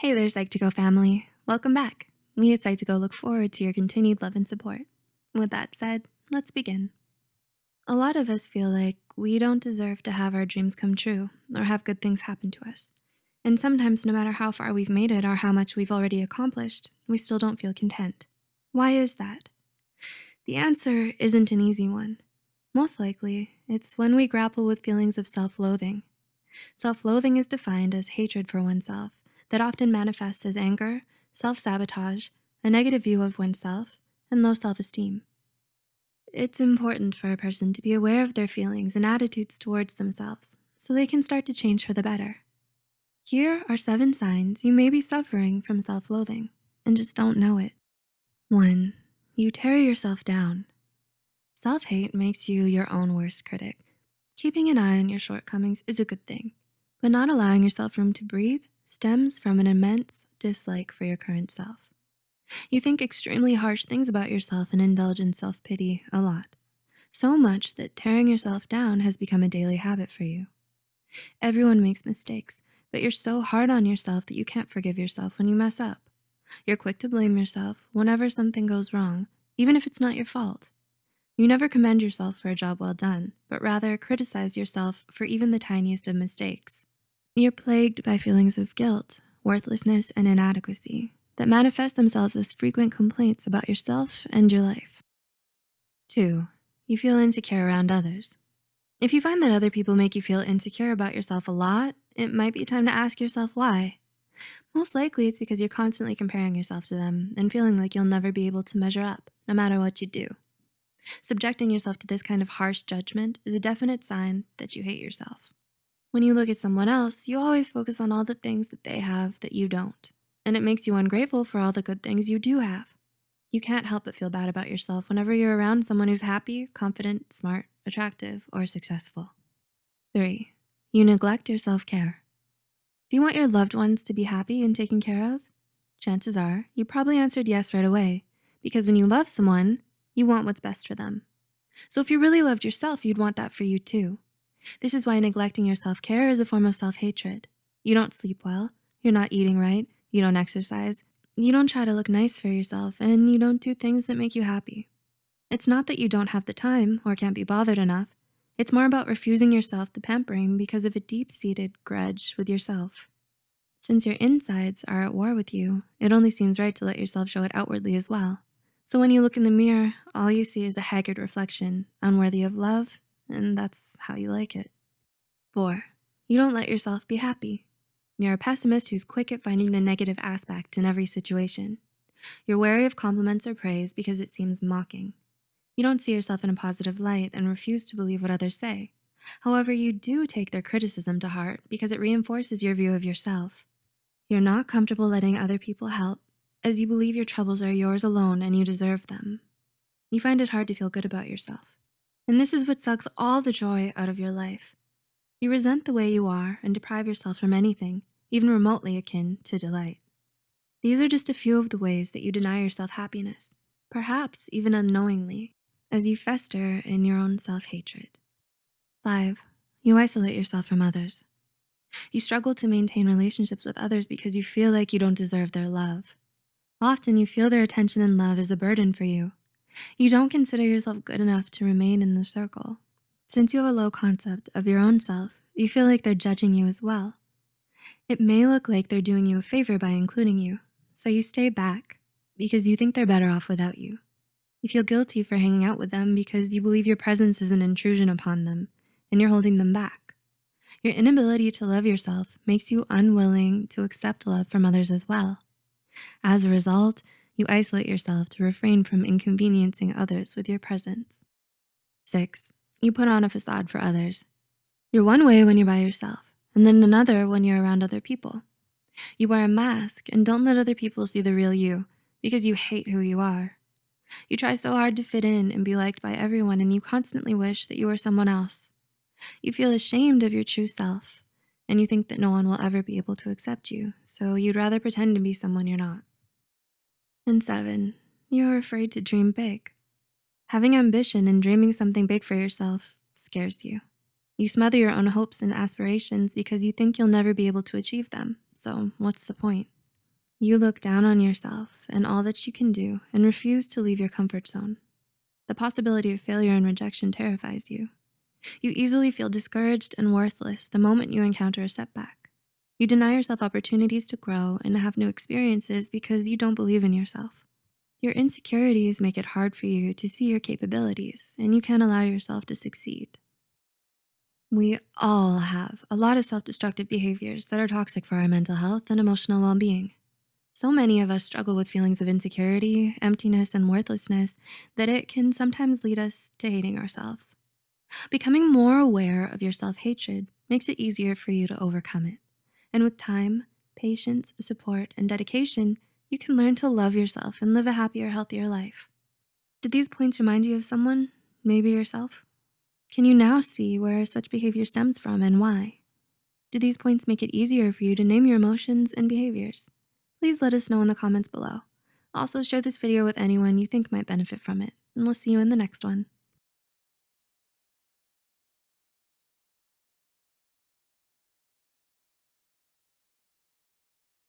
Hey there, Psych2Go family. Welcome back. We at Psych2Go look forward to your continued love and support. With that said, let's begin. A lot of us feel like we don't deserve to have our dreams come true or have good things happen to us. And sometimes no matter how far we've made it or how much we've already accomplished, we still don't feel content. Why is that? The answer isn't an easy one. Most likely, it's when we grapple with feelings of self-loathing. Self-loathing is defined as hatred for oneself that often manifests as anger, self-sabotage, a negative view of oneself, and low self-esteem. It's important for a person to be aware of their feelings and attitudes towards themselves so they can start to change for the better. Here are seven signs you may be suffering from self-loathing and just don't know it. One, you tear yourself down. Self-hate makes you your own worst critic. Keeping an eye on your shortcomings is a good thing, but not allowing yourself room to breathe stems from an immense dislike for your current self. You think extremely harsh things about yourself and indulge in self-pity a lot. So much that tearing yourself down has become a daily habit for you. Everyone makes mistakes, but you're so hard on yourself that you can't forgive yourself when you mess up. You're quick to blame yourself whenever something goes wrong, even if it's not your fault. You never commend yourself for a job well done, but rather criticize yourself for even the tiniest of mistakes. You're plagued by feelings of guilt, worthlessness, and inadequacy that manifest themselves as frequent complaints about yourself and your life. Two, you feel insecure around others. If you find that other people make you feel insecure about yourself a lot, it might be time to ask yourself why. Most likely it's because you're constantly comparing yourself to them and feeling like you'll never be able to measure up no matter what you do. Subjecting yourself to this kind of harsh judgment is a definite sign that you hate yourself. When you look at someone else, you always focus on all the things that they have that you don't, and it makes you ungrateful for all the good things you do have. You can't help but feel bad about yourself whenever you're around someone who's happy, confident, smart, attractive, or successful. Three, you neglect your self-care. Do you want your loved ones to be happy and taken care of? Chances are you probably answered yes right away because when you love someone, you want what's best for them. So if you really loved yourself, you'd want that for you too. This is why neglecting your self-care is a form of self-hatred. You don't sleep well, you're not eating right, you don't exercise, you don't try to look nice for yourself, and you don't do things that make you happy. It's not that you don't have the time or can't be bothered enough. It's more about refusing yourself the pampering because of a deep-seated grudge with yourself. Since your insides are at war with you, it only seems right to let yourself show it outwardly as well. So when you look in the mirror, all you see is a haggard reflection, unworthy of love and that's how you like it. Four, you don't let yourself be happy. You're a pessimist who's quick at finding the negative aspect in every situation. You're wary of compliments or praise because it seems mocking. You don't see yourself in a positive light and refuse to believe what others say. However, you do take their criticism to heart because it reinforces your view of yourself. You're not comfortable letting other people help as you believe your troubles are yours alone and you deserve them. You find it hard to feel good about yourself. And this is what sucks all the joy out of your life. You resent the way you are and deprive yourself from anything, even remotely akin to delight. These are just a few of the ways that you deny yourself happiness, perhaps even unknowingly, as you fester in your own self-hatred. Five, you isolate yourself from others. You struggle to maintain relationships with others because you feel like you don't deserve their love. Often you feel their attention and love is a burden for you, you don't consider yourself good enough to remain in the circle. Since you have a low concept of your own self, you feel like they're judging you as well. It may look like they're doing you a favor by including you, so you stay back because you think they're better off without you. You feel guilty for hanging out with them because you believe your presence is an intrusion upon them and you're holding them back. Your inability to love yourself makes you unwilling to accept love from others as well. As a result, you isolate yourself to refrain from inconveniencing others with your presence. Six, you put on a facade for others. You're one way when you're by yourself, and then another when you're around other people. You wear a mask and don't let other people see the real you because you hate who you are. You try so hard to fit in and be liked by everyone and you constantly wish that you were someone else. You feel ashamed of your true self and you think that no one will ever be able to accept you, so you'd rather pretend to be someone you're not. And seven, you're afraid to dream big. Having ambition and dreaming something big for yourself scares you. You smother your own hopes and aspirations because you think you'll never be able to achieve them. So what's the point? You look down on yourself and all that you can do and refuse to leave your comfort zone. The possibility of failure and rejection terrifies you. You easily feel discouraged and worthless the moment you encounter a setback. You deny yourself opportunities to grow and have new experiences because you don't believe in yourself. Your insecurities make it hard for you to see your capabilities and you can't allow yourself to succeed. We all have a lot of self-destructive behaviors that are toxic for our mental health and emotional well-being. So many of us struggle with feelings of insecurity, emptiness, and worthlessness that it can sometimes lead us to hating ourselves. Becoming more aware of your self-hatred makes it easier for you to overcome it. And with time, patience, support, and dedication, you can learn to love yourself and live a happier, healthier life. Did these points remind you of someone, maybe yourself? Can you now see where such behavior stems from and why? Do these points make it easier for you to name your emotions and behaviors? Please let us know in the comments below. Also share this video with anyone you think might benefit from it, and we'll see you in the next one.